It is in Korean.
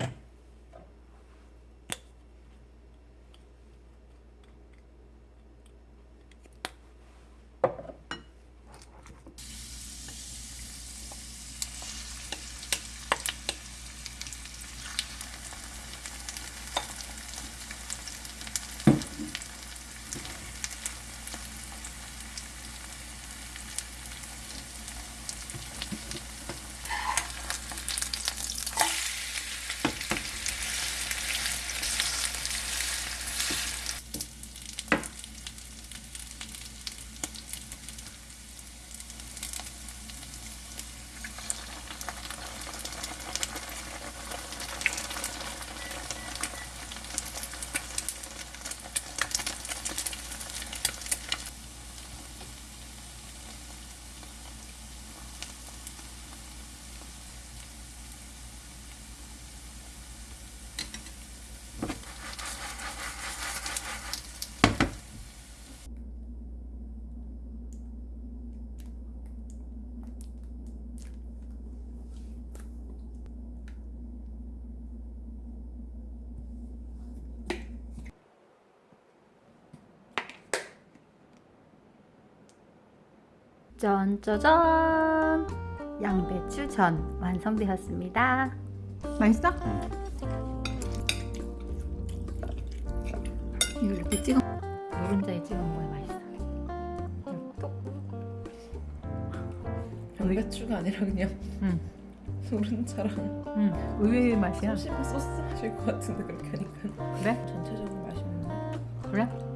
out. 짠짜잔 양배추 전 완성되었습니다 맛있어? 이거 이렇게 찍어 노른자에 찍어 먹어야 맛있어 톡. 양배추가 아니라 그냥 응. 노른자랑 응. 의외의 맛이야 소스 마실 것 같은데 그렇게 하니까 그래? 전체적으로 맛있는데 그래?